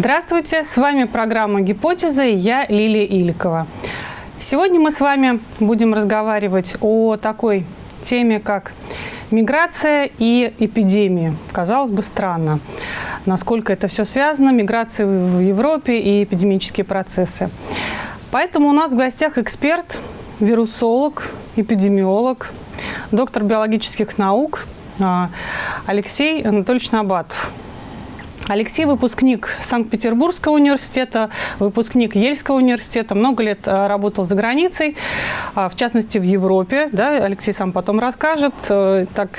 Здравствуйте, с вами программа «Гипотеза» и я Лилия Иликова. Сегодня мы с вами будем разговаривать о такой теме, как миграция и эпидемии. Казалось бы, странно, насколько это все связано, миграция в Европе и эпидемические процессы. Поэтому у нас в гостях эксперт, вирусолог, эпидемиолог, доктор биологических наук а, Алексей Анатольевич Набатов. Алексей – выпускник Санкт-Петербургского университета, выпускник Ельского университета, много лет а, работал за границей, а, в частности в Европе. Да, Алексей сам потом расскажет. Э, так,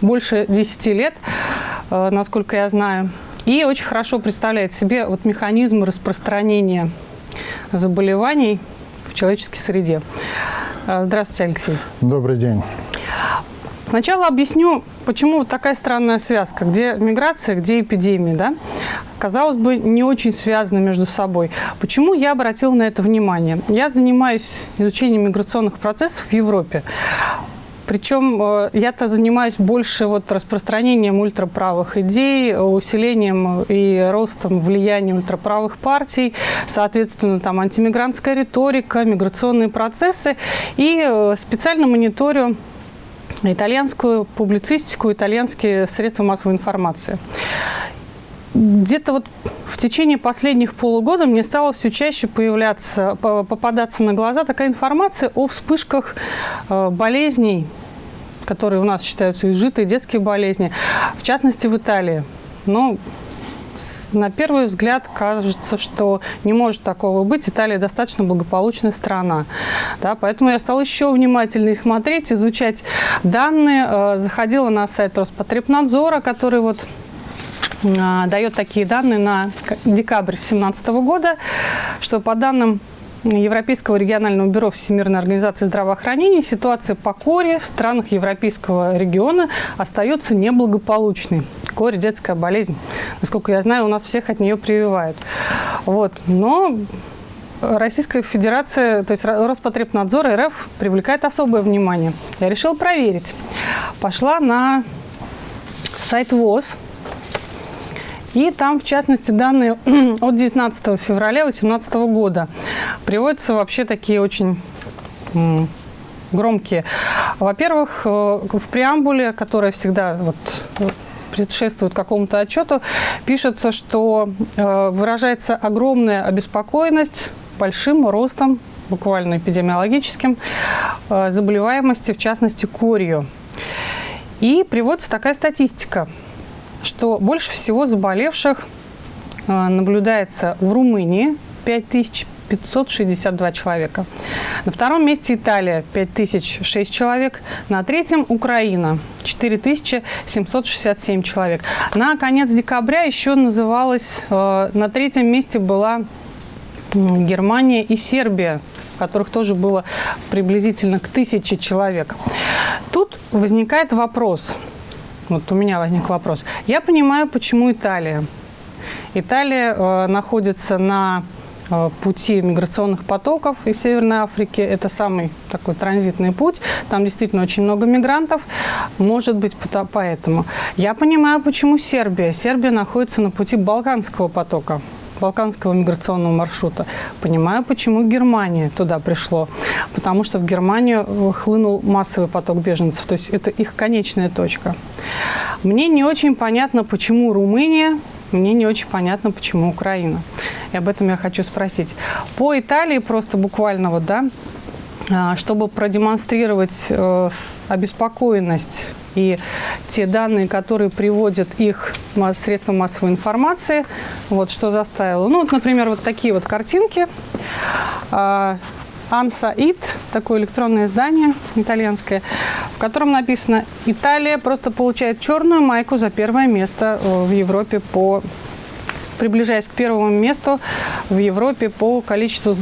больше 10 лет, э, насколько я знаю. И очень хорошо представляет себе вот механизм распространения заболеваний в человеческой среде. Э, здравствуйте, Алексей. Добрый день. Сначала объясню, почему вот такая странная связка, где миграция, где эпидемия, да? Казалось бы, не очень связаны между собой. Почему я обратила на это внимание? Я занимаюсь изучением миграционных процессов в Европе. Причем э, я-то занимаюсь больше вот распространением ультраправых идей, усилением и ростом влияния ультраправых партий, соответственно, там антимигрантская риторика, миграционные процессы. И э, специально мониторю итальянскую публицистику, итальянские средства массовой информации. Где-то вот в течение последних полугода мне стало все чаще появляться, попадаться на глаза такая информация о вспышках э, болезней, которые у нас считаются изжитые, детские болезни, в частности в Италии. Но на первый взгляд кажется, что не может такого быть. Италия достаточно благополучная страна. Да, поэтому я стала еще внимательнее смотреть, изучать данные. Э, заходила на сайт Роспотребнадзора, который вот э, дает такие данные на декабрь 2017 года, что по данным Европейского регионального бюро Всемирной организации здравоохранения ситуация по коре в странах Европейского региона остается неблагополучной. Коре – детская болезнь. Насколько я знаю, у нас всех от нее прививают. Вот. Но Российская Федерация, то есть Роспотребнадзор РФ привлекает особое внимание. Я решила проверить. Пошла на сайт ВОЗ, и там, в частности, данные от 19 февраля 2018 года приводятся вообще такие очень громкие. Во-первых, э, в преамбуле, которая всегда вот предшествует какому-то отчету, пишется, что э, выражается огромная обеспокоенность большим ростом, буквально эпидемиологическим, э, заболеваемости, в частности, корью. И приводится такая статистика – что больше всего заболевших э, наблюдается в Румынии 5562 человека. На втором месте Италия 5006 человек. На третьем Украина 4767 человек. На конец декабря еще называлась, э, на третьем месте была Германия и Сербия которых тоже было приблизительно к тысяче человек. Тут возникает вопрос – вот у меня возник вопрос. Я понимаю, почему Италия. Италия э, находится на э, пути миграционных потоков из Северной Африки. Это самый такой транзитный путь. Там действительно очень много мигрантов. Может быть, поэтому. Я понимаю, почему Сербия. Сербия находится на пути Балканского потока балканского миграционного маршрута. Понимаю, почему Германия туда пришло. Потому что в Германию э, хлынул массовый поток беженцев. То есть это их конечная точка. Мне не очень понятно, почему Румыния, мне не очень понятно, почему Украина. И об этом я хочу спросить. По Италии просто буквально вот, да, а, чтобы продемонстрировать э, обеспокоенность и те данные, которые приводят их средства массовой информации, вот что заставило. Ну, вот, например, вот такие вот картинки. А, Анса Ит, такое электронное издание итальянское, в котором написано «Италия просто получает черную майку за первое место э, в Европе по приближаясь к первому месту в Европе по количеству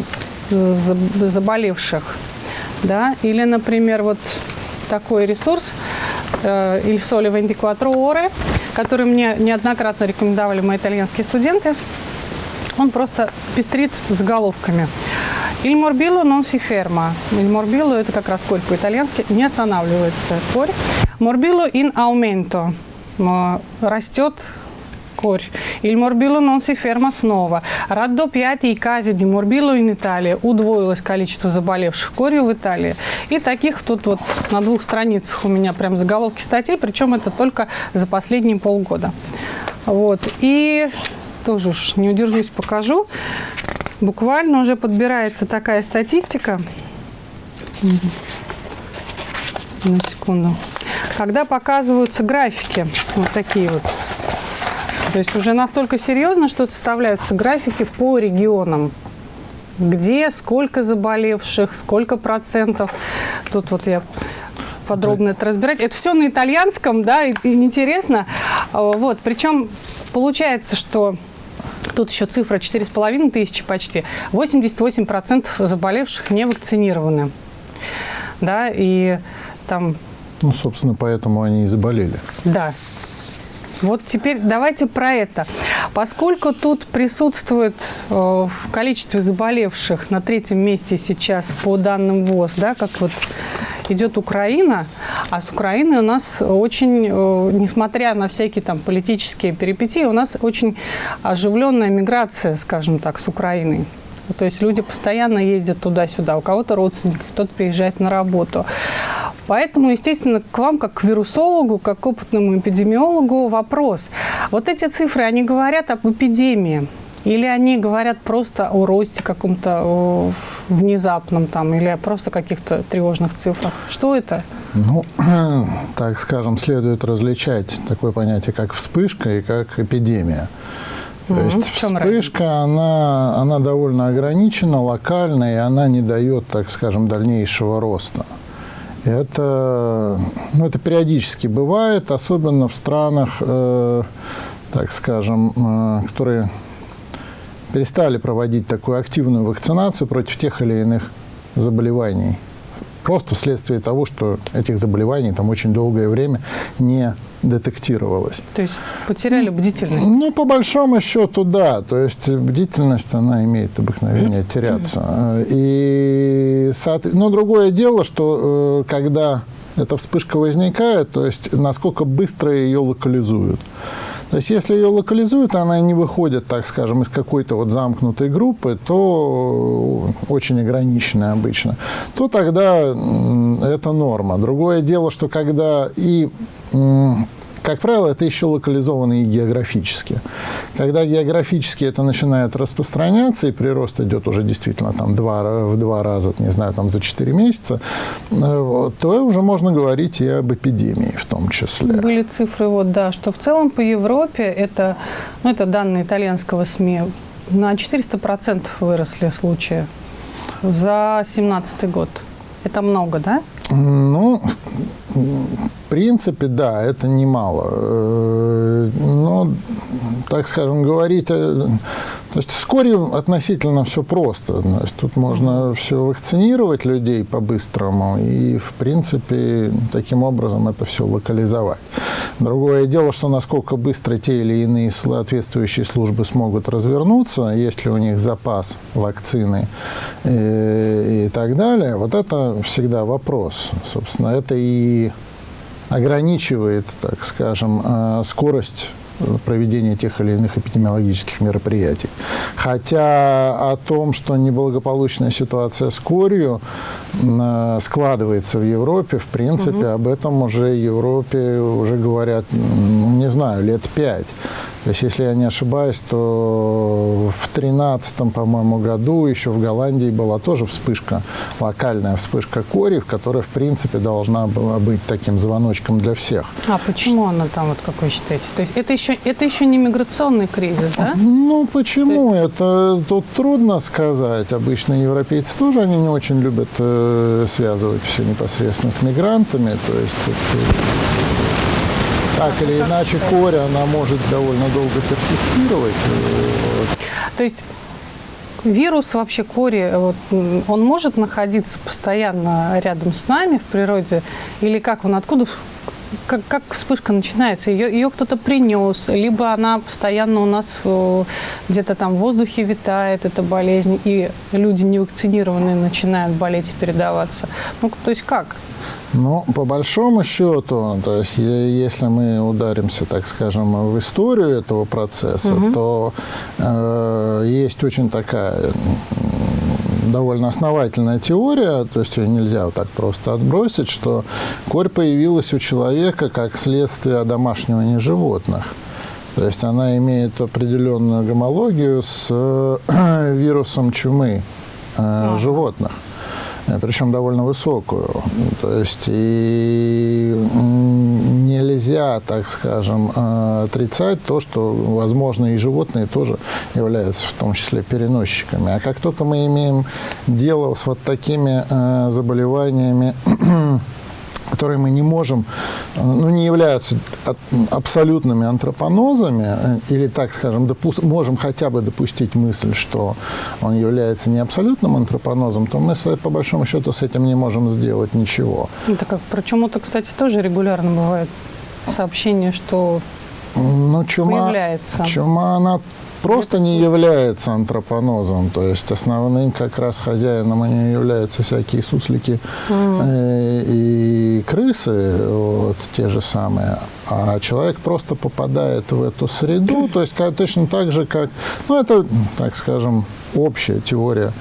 заболевших. Да? Или, например, вот такой ресурс э, Il Sole 24 Ore, который мне неоднократно рекомендовали мои итальянские студенты. Он просто пестрит заголовками. Il morbillo non si ferma. Il morbillo – это как раз корь по-итальянски, не останавливается корь. Morbillo in aumento – растет корь. Il morbillo non si ferma снова. Raddoppiati i casi di morbillo in Italia. Удвоилось количество заболевших корью в Италии. И таких тут вот на двух страницах у меня прям заголовки статей, причем это только за последние полгода. Вот. И тоже уж не удержусь, покажу. Буквально уже подбирается такая статистика. На секунду. Когда показываются графики, вот такие вот, то есть уже настолько серьезно, что составляются графики по регионам, где, сколько заболевших, сколько процентов. Тут вот я подробно это разбирать. Это все на итальянском, да, и, и интересно. Вот, причем получается, что Тут еще цифра 4,5 тысячи почти. 88% заболевших не вакцинированы. Да, и там... Ну, собственно, поэтому они и заболели. Да. Вот теперь давайте про это. Поскольку тут присутствует э, в количестве заболевших на третьем месте сейчас по данным ВОЗ, да, как вот идет Украина, а с Украиной у нас очень, э, несмотря на всякие там политические перипетии, у нас очень оживленная миграция, скажем так, с Украиной. То есть люди постоянно ездят туда-сюда, у кого-то родственники, кто-то приезжает на работу. Поэтому, естественно, к вам, как к вирусологу, как к опытному эпидемиологу, вопрос. Вот эти цифры, они говорят об эпидемии. Или они говорят просто о росте каком-то внезапном там, или просто каких-то тревожных цифрах? Что это? Ну, так скажем, следует различать такое понятие, как вспышка и как эпидемия. То mm есть вспышка, она, она довольно ограничена, локальная, и она не дает, так скажем, дальнейшего роста. Это, ну, это периодически бывает, особенно в странах, э, так скажем, э, которые перестали проводить такую активную вакцинацию против тех или иных заболеваний. Просто вследствие того, что этих заболеваний там очень долгое время не детектировалось. То есть потеряли бдительность? Ну, по большому счету, да. То есть бдительность, она имеет обыкновение теряться. И, но другое дело, что э, когда эта вспышка возникает, то есть насколько быстро ее локализуют. То есть, если ее локализуют, она не выходит, так скажем, из какой-то вот замкнутой группы, то очень ограниченная обычно, то тогда это норма. Другое дело, что когда и как правило, это еще локализовано и географически. Когда географически это начинает распространяться, и прирост идет уже действительно там два, в два раза, не знаю, там за 4 месяца, э, то уже можно говорить и об эпидемии в том числе. Были цифры, вот, да, что в целом по Европе, это, ну, это данные итальянского СМИ, на 400% выросли случаи за 2017 год. Это много, да? Ну, принципе, да, это немало. Э, но, так скажем, говорить... То есть с корью относительно все просто. То есть тут можно все вакцинировать людей по-быстрому и, в принципе, таким образом это все локализовать. Другое дело, что насколько быстро те или иные соответствующие службы смогут развернуться, есть ли у них запас вакцины и, э, и так далее, вот это всегда вопрос. Собственно, это и ограничивает, так скажем, э, скорость проведения тех или иных эпидемиологических мероприятий. Хотя о том, что неблагополучная ситуация с корью э, складывается в Европе, в принципе, угу. об этом уже в Европе уже говорят, не знаю, лет пять. То есть, если я не ошибаюсь, то в 2013, по-моему, году еще в Голландии была тоже вспышка, локальная вспышка кори, которая, в принципе, должна была быть таким звоночком для всех. А почему она там, вот как вы считаете? То есть это еще, это еще не миграционный кризис, да? Ну, почему? Ты... Это тут трудно сказать. Обычно европейцы тоже, они не очень любят э, связывать все непосредственно с мигрантами. То есть... Это, так или иначе корь, она может довольно долго персистировать. То есть вирус вообще кори, вот, он может находиться постоянно рядом с нами в природе? Или как он, откуда, как, как вспышка начинается? Ее, ее кто-то принес, либо она постоянно у нас где-то там в воздухе витает, эта болезнь, и люди невакцинированные начинают болеть и передаваться. Ну, то есть как? Ну, по большому счету, то есть если мы ударимся, так скажем, в историю этого процесса, угу. то э, есть очень такая довольно основательная теория, то есть ее нельзя вот так просто отбросить, что корь появилась у человека как следствие одомашнивания животных. То есть она имеет определенную гомологию с э, вирусом чумы э, животных. Э, причем довольно высокую. То есть и нельзя, так скажем, э, отрицать то, что, возможно, и животные тоже являются в том числе переносчиками. А как только мы имеем дело с вот такими э, заболеваниями, которые мы не можем, ну, не являются абсолютными антропонозами, э, или, так скажем, допу- можем хотя бы допустить мысль, что он является не абсолютным антропонозом, то мы, по большому счету, с этим не можем сделать ничего. Это как про чуму-то, кстати, тоже регулярно бывает сообщение, что ну, чума, появляется. Чума, она просто не является антропонозом. То есть основным как раз хозяином они являются всякие суслики mm. и крысы, вот, те же самые. А человек просто попадает в эту среду, то есть как, точно так же, как, ну это, так скажем, общая теория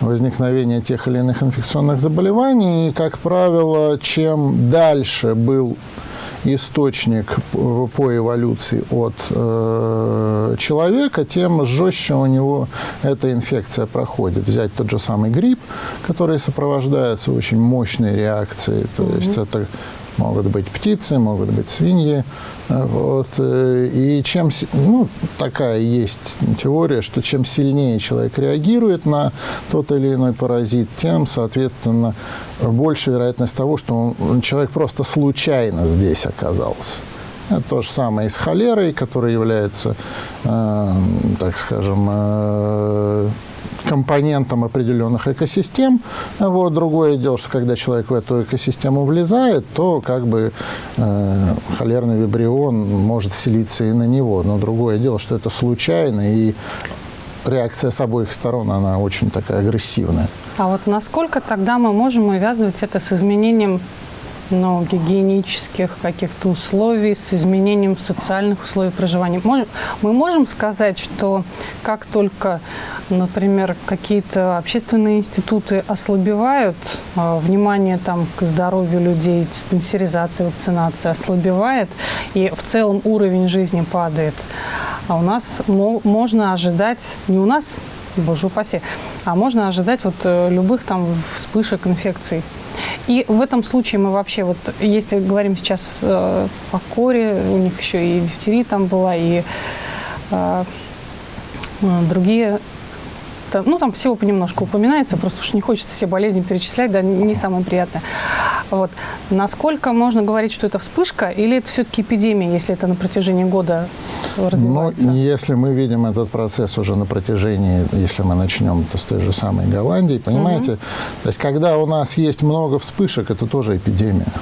возникновения тех или иных инфекционных заболеваний. И, как правило, чем дальше был источник по эволюции от э, человека, тем жестче у него эта инфекция проходит. Взять тот же самый грипп, который сопровождается очень мощной реакцией, то mm-hmm. есть это могут быть птицы, могут быть свиньи. Вот. Э, и чем, ну, такая есть теория, что чем сильнее человек реагирует на тот или иной паразит, тем, соответственно, больше вероятность того, что он, человек просто случайно здесь оказался. То же самое и с холерой, которая является, э, так скажем, э, компонентом определенных экосистем. Вот. Другое дело, что когда человек в эту экосистему влезает, то как бы э, холерный вибрион может селиться и на него. Но другое дело, что это случайно, и реакция с обоих сторон, она очень такая агрессивная. А вот насколько тогда мы можем увязывать это с изменением ну, гигиенических каких-то условий, с изменением социальных условий проживания. Можем, мы можем сказать, что как только, например, какие-то общественные институты ослабевают, э, внимание там, к здоровью людей, диспансеризация, вакцинация ослабевает, и в целом уровень жизни падает, а у нас можно ожидать, не у нас, боже упаси, а можно ожидать вот э, любых там вспышек инфекций. И в этом случае мы вообще, вот если говорим сейчас э, о коре, у них еще и дифтерия там была, и э, э другие там, ну, там всего понемножку упоминается, просто уж не хочется все болезни перечислять, да, не самое приятное. Вот. Насколько можно говорить, что это вспышка, или это все-таки эпидемия, если это на протяжении года развивается? Ну, если мы видим этот процесс уже на протяжении, если мы начнем это с той же самой Голландии, понимаете, угу. то есть когда у нас есть много вспышек, это тоже эпидемия.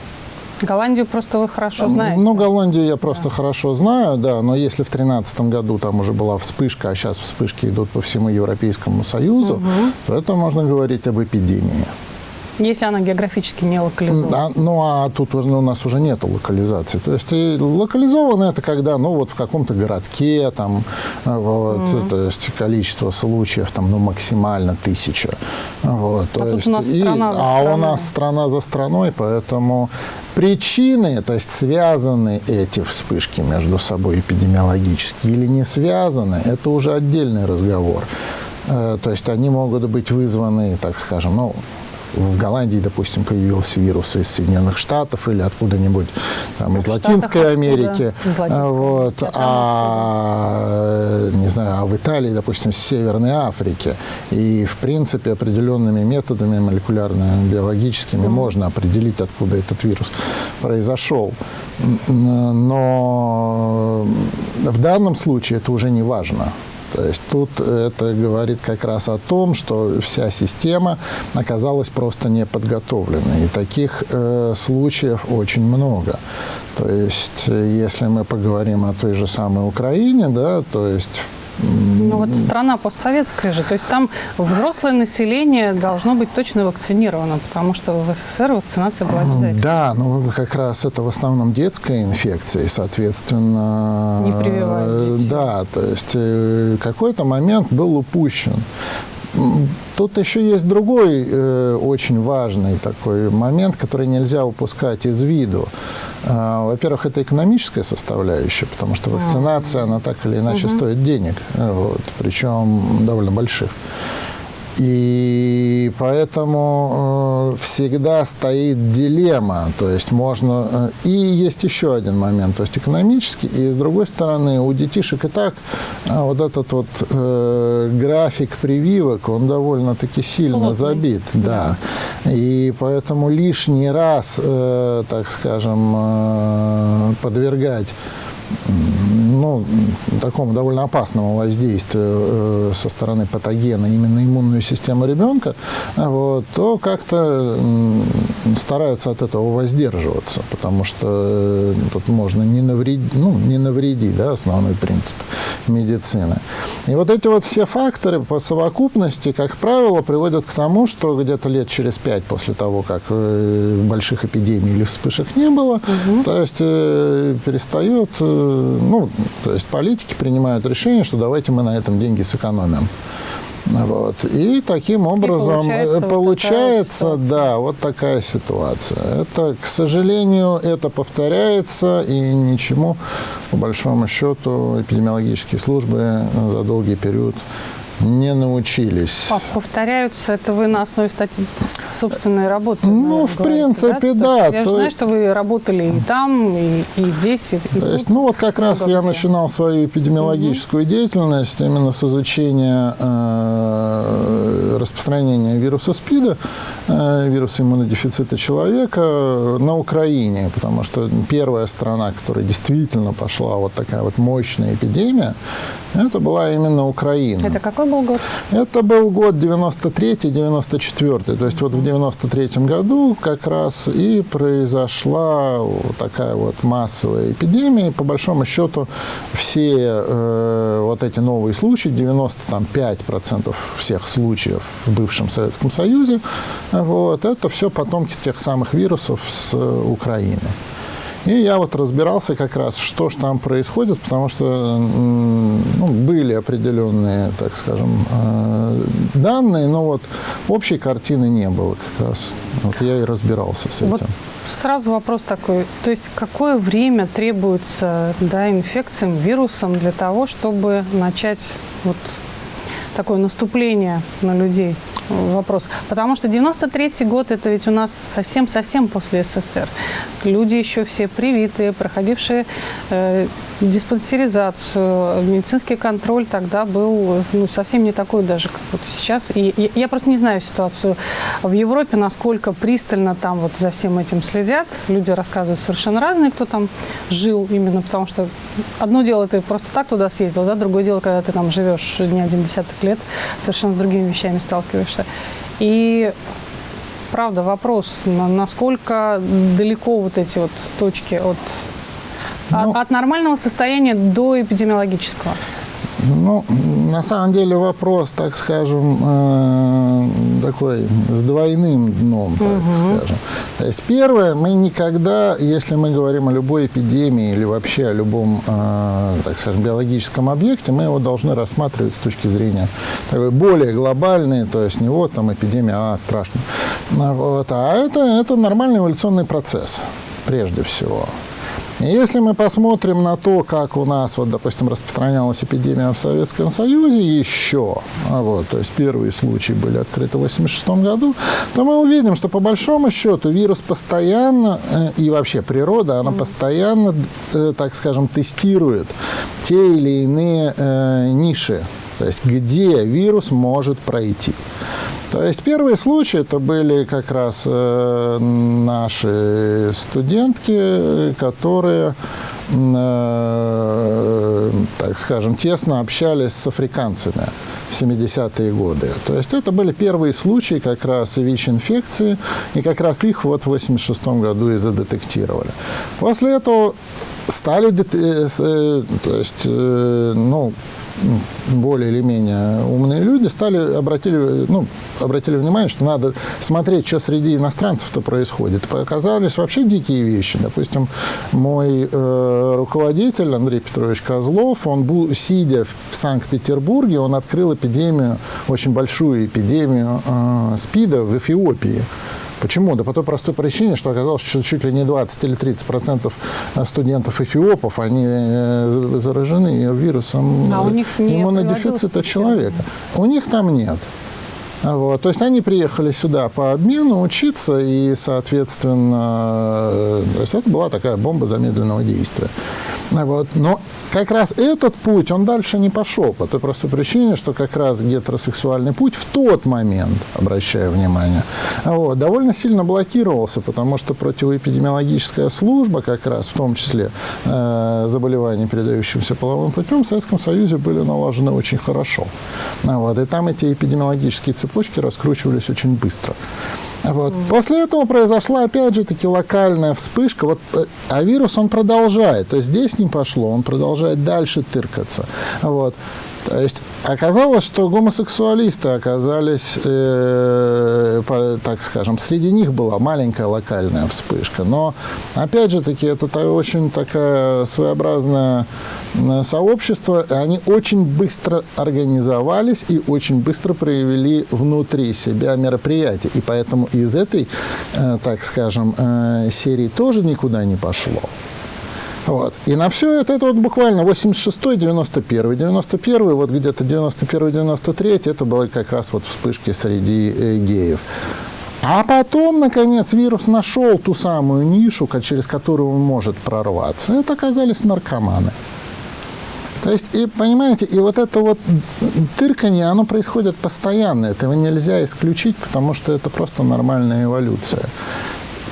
Голландию просто вы хорошо знаете. Ну, Голландию я просто да. хорошо знаю, да, но если в 2013 году там уже была вспышка, а сейчас вспышки идут по всему Европейскому Союзу, угу. то это можно говорить об эпидемии. Если она географически не локализована. Да, ну а тут у нас уже нет локализации. То есть локализовано это когда, ну вот в каком-то городке, там, вот, mm-hmm. то есть количество случаев там, ну максимально тысяча. Вот, а то есть, у нас и, страна за а у нас страна за страной, поэтому причины, то есть связаны эти вспышки между собой эпидемиологически или не связаны, это уже отдельный разговор. Э, то есть они могут быть вызваны, так скажем, ну, в Голландии, допустим, появился вирус из Соединенных Штатов или откуда-нибудь там, из Латинской Штатах, Америки. Из Латинской вот, а, не знаю, а в Италии, допустим, с Северной Африки. И, в принципе, определенными методами молекулярно-биологическими mm. можно определить, откуда этот вирус произошел. Но в данном случае это уже не важно. То есть тут это говорит как раз о том, что вся система оказалась просто не подготовленной. И таких э, случаев очень много. То есть если мы поговорим о той же самой Украине, да, то есть Ну вот страна постсоветская же, то есть там взрослое население должно быть точно вакцинировано, потому что в СССР вакцинация была обязательной. Да, ну как раз это в основном детская инфекция, и, соответственно... Не прививают детей. Да, то есть э, какой-то момент был упущен. Тут еще есть другой э, очень важный такой момент, который нельзя упускать из виду. Э, во-первых, это экономическая составляющая, потому что вакцинация, она так или иначе угу. стоит денег, вот, причем довольно больших. И поэтому э, всегда стоит дилемма. То есть можно... Э, и есть еще один момент, то есть экономический. И с другой стороны, у детишек и так э, вот этот вот э, график прививок, он довольно-таки сильно Плотный. забит. Да. да. И поэтому лишний раз, э, так скажем, э, подвергать ну, такому довольно опасному воздействию э, со стороны патогена именно иммунную систему ребенка, вот, то как-то стараются от этого воздерживаться, потому что э, тут можно не навредить, ну, не навредить, да, основной принцип медицины. И вот эти вот все факторы по совокупности, как правило, приводят к тому, что где-то лет через пять после того, как э, больших эпидемий или вспышек не было, угу. то есть перестает ну, то есть политики принимают решение, что давайте мы на этом деньги сэкономим. Вот. И таким образом и получается, получается вот да, вот такая ситуация. Это, к сожалению, это повторяется, и ничему, по большому счету, эпидемиологические службы за долгий период не научились. Повторяются, это вы на основе статьи собственной работы? Ну, в принципе, да. да. Я то... знаю, что вы работали и там, и, и здесь, и, и то есть, Ну, вот как раз я начинал свою эпидемиологическую угу. деятельность именно с изучения э, распространения вируса СПИДа, э, вируса иммунодефицита человека на Украине, потому что первая страна, которая действительно пошла вот такая вот мощная эпидемия, это была именно Украина. Это какой был год? Это был год 93-94. То есть вот в 93 году как раз и произошла такая вот массовая эпидемия. И по большому счету все э, вот эти новые случаи, 95% всех случаев в бывшем Советском Союзе, вот, это все потомки тех самых вирусов с Украины. И я вот разбирался как раз, что же там происходит, потому что ну, были определенные, так скажем, э, данные, но вот общей картины не было как раз. Вот я и разбирался с этим. Вот сразу вопрос такой, то есть какое время требуется да, инфекциям, вирусам для того, чтобы начать вот такое наступление на людей? Вопрос. Потому что 93 год, это ведь у нас совсем-совсем после СССР. Люди еще все привитые, проходившие э, диспансеризацию, медицинский контроль тогда был ну, совсем не такой даже, как вот сейчас. И, и я просто не знаю ситуацию в Европе, насколько пристально там вот за всем этим следят. Люди рассказывают совершенно разные, кто там жил именно, потому что одно дело ты просто так туда съездил, да, другое дело, когда ты там живешь не один десяток лет, совершенно с другими вещами сталкиваешься. И правда, вопрос, насколько далеко вот эти вот точки от ну, от, от нормального состояния до эпидемиологического? Ну, на самом деле вопрос, так скажем, э, такой с двойным дном, так угу. скажем. То есть первое, мы никогда, если мы говорим о любой эпидемии или вообще о любом, э, так скажем, биологическом объекте, мы его должны рассматривать с точки зрения такой более глобальной, то есть не вот там эпидемия, а страшно. Вот, а это, это нормальный эволюционный процесс прежде всего. Если мы посмотрим на то, как у нас, вот, допустим, распространялась эпидемия в Советском Союзе еще, а вот, то есть первые случаи были открыты в 1986 году, то мы увидим, что по большому счету вирус постоянно, э, и вообще природа, она постоянно, э, так скажем, тестирует те или иные э, ниши, то есть где вирус может пройти. То есть первые случаи это были как раз э, наши студентки, которые, э, так скажем, тесно общались с африканцами в 70-е годы. То есть это были первые случаи как раз ВИЧ-инфекции, и как раз их вот в 86 году и задетектировали. После этого стали, э, то есть, ну, более или менее умные люди стали, обратили, ну, обратили внимание, что надо смотреть, что среди иностранцев-то происходит. Показались вообще дикие вещи. Допустим, мой э, руководитель Андрей Петрович Козлов, он, сидя в Санкт-Петербурге, он открыл эпидемию, очень большую эпидемию э, СПИДа в Эфиопии. Почему? Да по той простой причине, что оказалось, что чуть ли не 20 или 30 процентов студентов эфиопов, они э, заражены вирусом а у них иммунодефицита человека. У них там нет. Вот. То есть они приехали сюда по обмену учиться, и, соответственно, э, то есть это была такая бомба замедленного действия. Вот. Но как раз этот путь, он дальше не пошел, по той простой причине, что как раз гетеросексуальный путь в тот момент, обращаю внимание, вот, довольно сильно блокировался, потому что противоэпидемиологическая служба, как раз в том числе э, заболеваний, передающихся половым путем, в Советском Союзе были налажены очень хорошо. Вот, и там эти эпидемиологические цепочки раскручивались очень быстро. Вот. После этого произошла, опять же, таки локальная вспышка. Вот, э, а вирус, он продолжает. То есть здесь не пошло, он продолжает дальше тыркаться. Вот. То есть оказалось, что гомосексуалисты оказались, э, по, так скажем, среди них была маленькая локальная вспышка. Но, опять же таки, это очень такая своеобразное сообщество. Они очень быстро организовались и очень быстро проявили внутри себя мероприятия. И поэтому из этой, э, так скажем, э, серии тоже никуда не пошло. Вот. И на все это, это вот буквально 86-й, 91-й. 91-й, вот где-то 91-й, 93-й, это были как раз вот вспышки среди э, геев. А потом, наконец, вирус нашел ту самую нишу, через которую он может прорваться. Это оказались наркоманы. То есть, и понимаете, и вот это вот тырканье, оно происходит постоянно. Этого нельзя исключить, потому что это просто нормальная эволюция.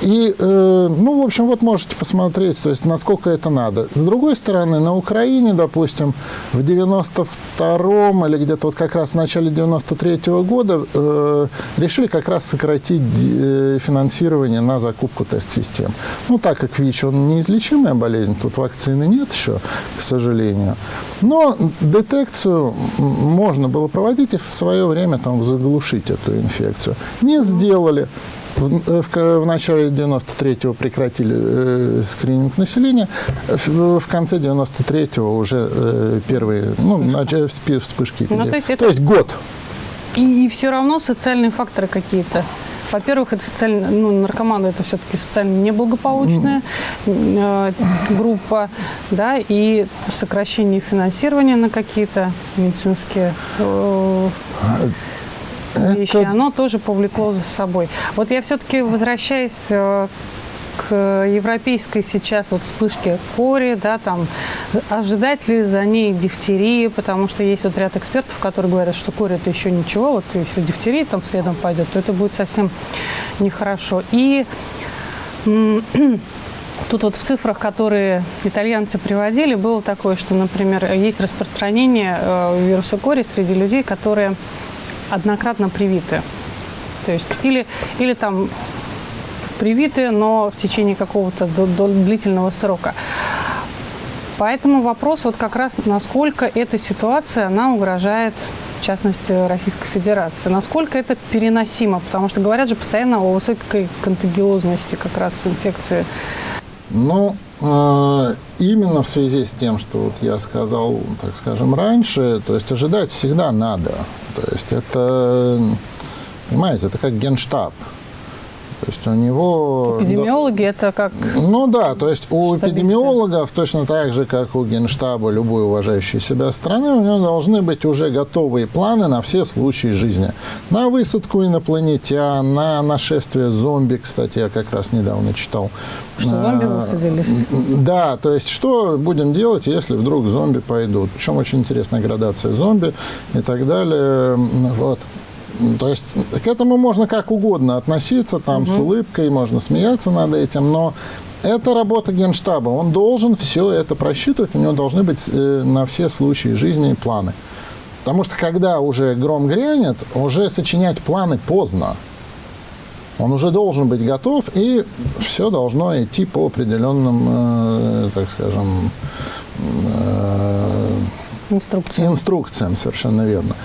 И, э, ну, в общем, вот можете посмотреть, то есть, насколько это надо. С другой стороны, на Украине, допустим, в 92-м или где-то вот как раз в начале 93-го года э, решили как раз сократить э, финансирование на закупку тест-систем. Ну, так как ВИЧ, он неизлечимая болезнь, тут вакцины нет еще, к сожалению. Но детекцию можно было проводить и в свое время там заглушить эту инфекцию. Не сделали. В, в, в начале 93-го прекратили э, скрининг населения, в, в конце 93-го уже э, первые ну, начали вспышки. Ну, то, есть это... то есть год. И, и все равно социальные факторы какие-то. Во-первых, это социально, ну, наркоманы это все-таки социально неблагополучная э, группа, да, и сокращение финансирования на какие-то медицинские э, вещи, это... оно тоже повлекло за собой. Вот я все-таки возвращаюсь э, к европейской сейчас вот вспышке кори, да, там, ожидать ли за ней дифтерии, потому что есть вот ряд экспертов, которые говорят, что кори это еще ничего, вот если дифтерия там следом пойдет, то это будет совсем нехорошо. И Тут вот в цифрах, которые итальянцы приводили, было такое, что, например, есть распространение э, вируса кори среди людей, которые однократно привиты. То есть или, или там привиты, но в течение какого-то длительного срока. Поэтому вопрос вот как раз, насколько эта ситуация, она угрожает, в частности, Российской Федерации. Насколько это переносимо, потому что говорят же постоянно о высокой контагиозности как раз инфекции. Ну, а, именно в связи с тем, что вот я сказал, так скажем, раньше, то есть ожидать всегда надо. То есть это, понимаете, это как генштаб. То есть у него... Эпидемиологи это как... Ну да, то есть у эпидемиологов точно так же, как у генштаба любой уважающей себя страны, у него должны быть уже готовые планы на все случаи жизни. На высадку инопланетян, на нашествие зомби, кстати, я как раз недавно читал. Что зомби высадились? Да, то есть что будем делать, если вдруг зомби пойдут. Причем очень интересная градация зомби и так далее. Вот. То есть к этому можно как угодно относиться, там угу. с улыбкой, можно смеяться над этим, но это работа Генштаба. Он должен все это просчитывать, у него должны быть э, на все случаи жизни планы. Потому что когда уже гром грянет, уже сочинять планы поздно. Он уже должен быть готов, и все должно идти по определенным, э, так скажем, э, инструкциям. Инструкциям, совершенно верно.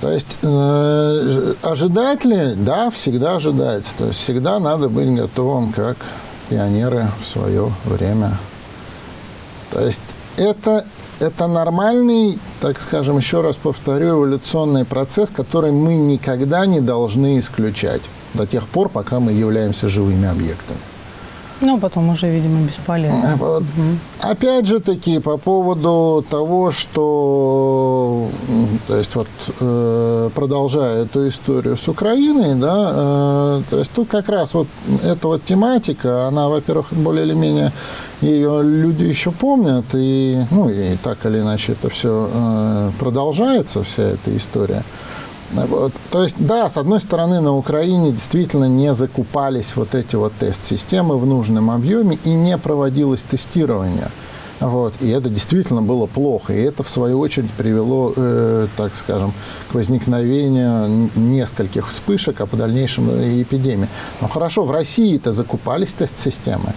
То есть э, ожидать ли? Да, всегда ожидать. То есть всегда надо быть готовым, как пионеры в свое время. То есть это, это нормальный, так скажем, еще раз повторю, эволюционный процесс, который мы никогда не должны исключать до тех пор, пока мы являемся живыми объектами. Ну, потом уже, видимо, бесполезно. Вот. Угу. Опять же таки, по поводу того, что, то есть вот, э, продолжая эту историю с Украиной, да, э, то есть тут как раз вот эта вот тематика, она, во-первых, более или менее ее люди еще помнят, и, ну, и так или иначе это все э, продолжается, вся эта история. То есть, да, с одной стороны, на Украине действительно не закупались вот эти вот тест-системы в нужном объеме и не проводилось тестирование. Вот. И это действительно было плохо. И это, в свою очередь, привело, э, так скажем, к возникновению нескольких вспышек, а по дальнейшему эпидемии. Но хорошо, в России-то закупались тест-системы.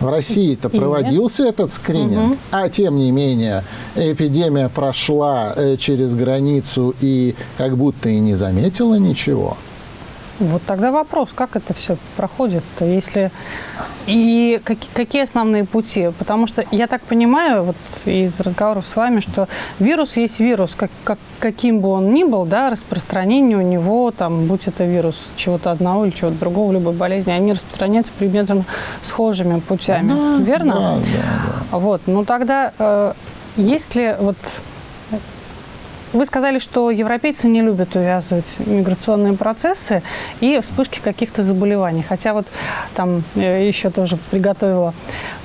В России-то проводился этот скрининг, угу. а тем не менее эпидемия прошла э, через границу и как будто и не заметила ничего. Вот тогда вопрос, как это все проходит-то, если... И как, какие основные пути? Потому что я так понимаю, вот из разговоров с вами, что вирус есть вирус, как, как, каким бы он ни был, да, распространение у него, там, будь это вирус чего-то одного или чего-то другого, любой болезни, они распространяются примерно схожими путями, да, верно? Да, да, да. Вот, ну тогда, э, есть ли вот вы сказали, что европейцы не любят увязывать миграционные процессы и вспышки каких-то заболеваний. Хотя вот там э, еще тоже приготовила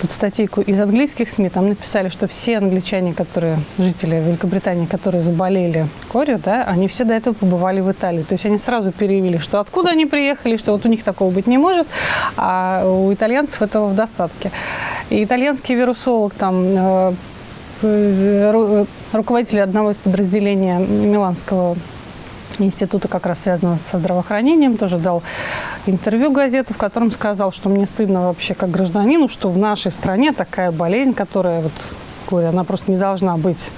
тут статейку из английских СМИ, там написали, что все англичане, которые, жители Великобритании, которые заболели корью, да, они все до этого побывали в Италии. То есть они сразу переявили, что откуда они приехали, что вот у них такого быть не может, а у итальянцев этого в достатке. И итальянский вирусолог там Э, руководитель одного из подразделений Миланского института, как раз связанного со здравоохранением, тоже дал интервью газету, в котором сказал, что мне стыдно вообще как гражданину, что в нашей стране такая болезнь, которая, вот, говорю, она просто не должна быть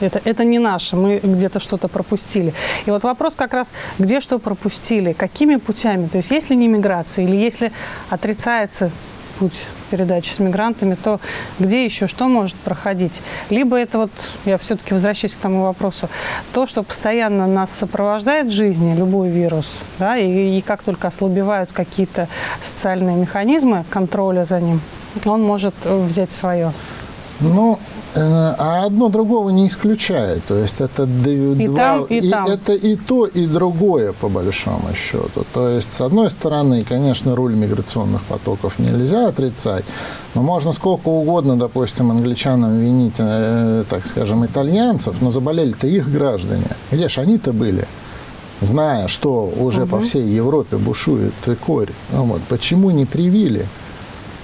это, это не наше, мы где-то что-то пропустили. И вот вопрос как раз, где что пропустили, какими путями, то есть если не миграция или если отрицается путь передачи с мигрантами, то где еще что может проходить? Либо это вот, я все-таки возвращаюсь к тому вопросу, то, что постоянно нас сопровождает в жизни, любой вирус, да, и, и как только ослабевают какие-то социальные механизмы контроля за ним, он может взять свое. Ну, Э, а одно другого не исключает. То есть это и два, там, и, и там. это и то, и другое, по большому счету. То есть, с одной стороны, конечно, руль миграционных потоков нельзя отрицать, но можно сколько угодно, допустим, англичанам винить, э, так скажем, итальянцев, но заболели-то их граждане. Где же они-то были? Зная, что уже угу. по всей Европе бушует корь, ну вот, почему не привили?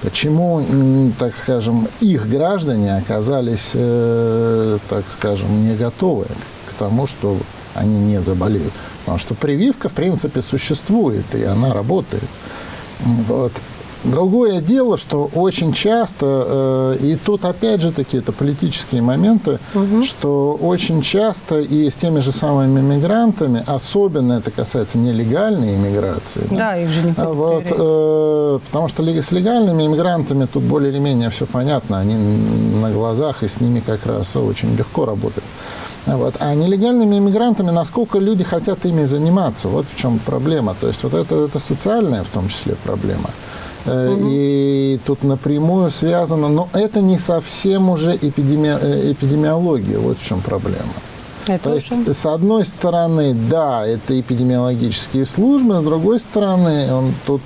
Почему, так скажем, их граждане оказались, э, так скажем, не готовы к тому, что они не заболеют? Потому что прививка, в принципе, существует, и она работает. Вот. Другое дело, что очень часто, э, и тут опять же таки это политические моменты, угу. что очень часто и с теми же самыми мигрантами, особенно это касается нелегальной иммиграции. Да, да их же не вот, э, Потому что с легальными иммигрантами тут более или менее все понятно, они на глазах, и с ними как раз очень легко работать. Вот. А нелегальными иммигрантами, насколько люди хотят ими заниматься, вот в чем проблема. То есть вот это, это социальная в том числе проблема. Угу. И тут напрямую связано, но это не совсем уже эпидеми... Э, эпидемиология, вот в чем проблема. Это То есть, с одной стороны, да, это эпидемиологические службы, с другой стороны, он, тут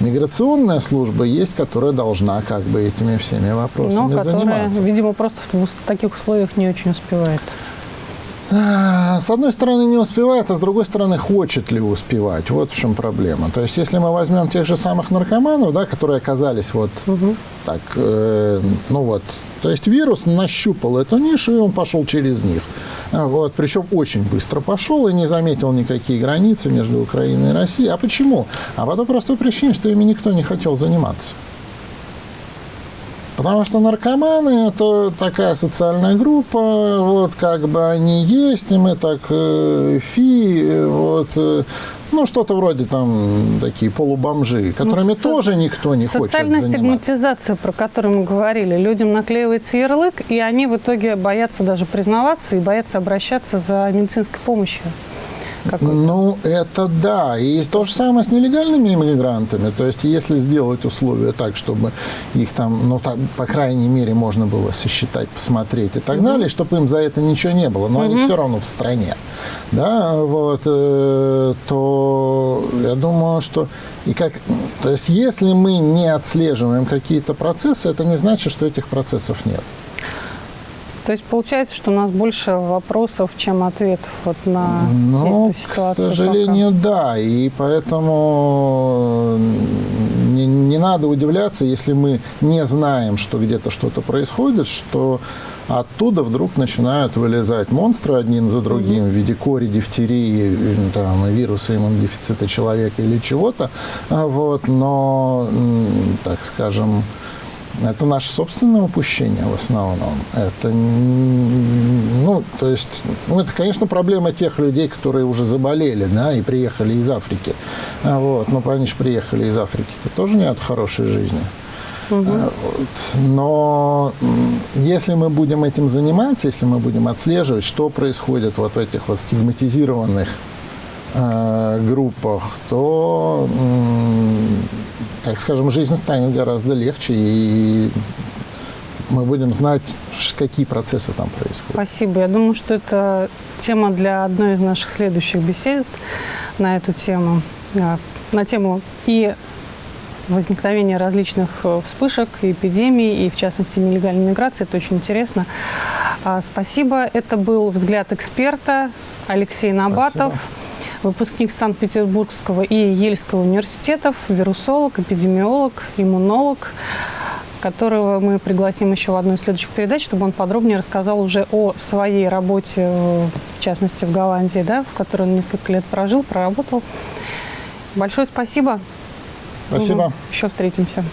миграционная служба есть, которая должна как бы этими всеми вопросами Но которая, заниматься. видимо, просто в таких условиях не очень успевает. А, с одной стороны не успевает, а с другой стороны хочет ли успевать. Вот в чем проблема. То есть если мы возьмем тех же самых наркоманов, да, которые оказались вот угу. так, э, ну вот, то есть вирус нащупал эту нишу, и он пошел через них. Вот, причем очень быстро пошел и не заметил никакие границы между Украиной и Россией. А почему? А по той простой причине, что ими никто не хотел заниматься. Потому что наркоманы – это такая социальная группа, вот как бы они есть, и мы так э, фи, вот, э, ну, что-то вроде там такие полубомжи, которыми Ну, со- тоже никто не хочет Социальная стигматизация, про которую мы говорили. Людям наклеивается ярлык, и они в итоге боятся даже признаваться и боятся обращаться за медицинской помощью. Ну, это да. И то же самое с нелегальными иммигрантами. То есть, если сделать условия так, чтобы их там, ну, так, по крайней мере, можно было сосчитать, посмотреть и так далее, чтобы им за это ничего не было, но они все равно в стране, да, вот, э, то я думаю, что и как, то есть, если мы не отслеживаем какие-то процессы, это не значит, что этих процессов нет. То есть получается, что у нас больше вопросов, чем ответов вот на Ну, эту к ситуацию. сожалению, да. И поэтому не, не надо удивляться, если мы не знаем, что где-то что-то происходит, что оттуда вдруг начинают вылезать монстры один за другим в виде кори, дифтерии, там, вируса иммунодефицита человека или чего-то. А Вот, но, так скажем, это наше собственное упущение в основном. Это, ну, то есть, ну, это, конечно, проблема тех людей, которые уже заболели, да, и приехали из Африки. А Вот, но они же приехали из Африки-то тоже не от хорошей жизни. Вот. Но если мы будем этим заниматься, если мы будем отслеживать, что происходит вот в этих вот стигматизированных э, группах, то, м, так скажем, жизнь станет гораздо легче, и мы будем знать, какие процессы там происходят. Спасибо. Я думаю, что это тема для одной из наших следующих бесед на эту тему. А, На тему и возникновения различных э, вспышек, эпидемий, и в частности нелегальной миграции. Это очень интересно. А, Спасибо. Это был «Взгляд эксперта» Алексей Набатов. Выпускник Санкт-Петербургского и Ельского университетов, вирусолог, эпидемиолог, иммунолог, которого мы пригласим еще в одну из следующих передач, чтобы он подробнее рассказал уже о своей работе, э, в частности, в Голландии, да, в которой он несколько лет прожил, проработал. Большое спасибо. Спасибо. Еще встретимся.